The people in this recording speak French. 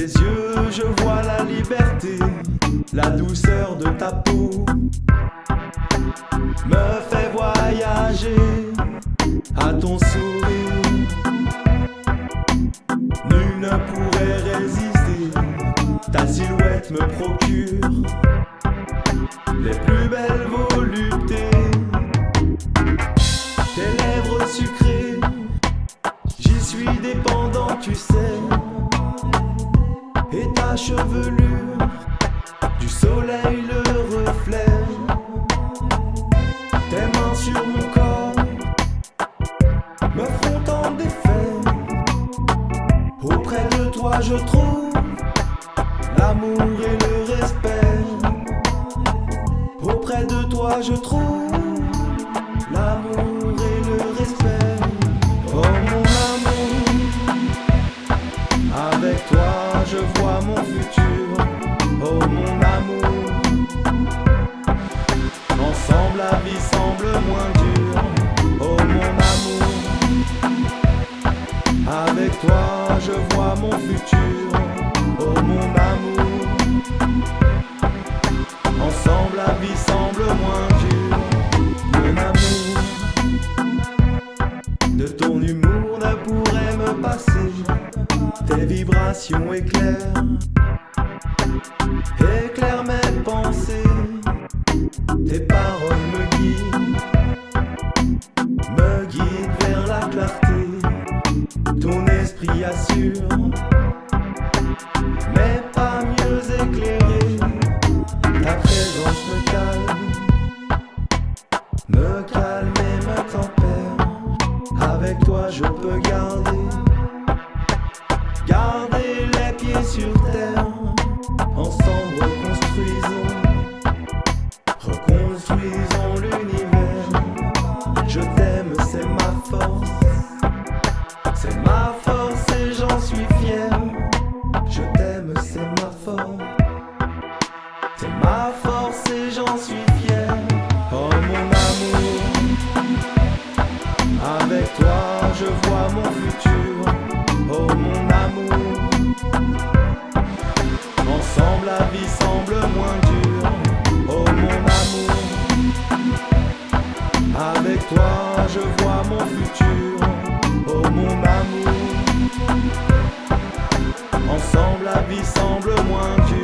yeux, je vois la liberté, la douceur de ta peau me fait voyager à ton sourire. Nul ne pourrait résister, ta silhouette me procure les plus belles Chevelure, du soleil le reflet. Tes mains sur mon corps me font tant d'effet. Auprès de toi, je trouve l'amour et le respect. Auprès de toi, je trouve futur. Oh mon amour, ensemble la vie semble moins dure. Oh mon amour, avec toi, je vois mon futur. Éclairent, éclairent mes pensées. Tes paroles me guident, me guident vers la clarté. Ton esprit assure, mais pas mieux éclairé. Ta présence me calme, me calme et me tempère. Avec toi, je peux garder, garder les pieds sur terre. Ensemble, reconstruisons, toi je vois mon futur. Oh mon amour, ensemble la vie semble moins dure.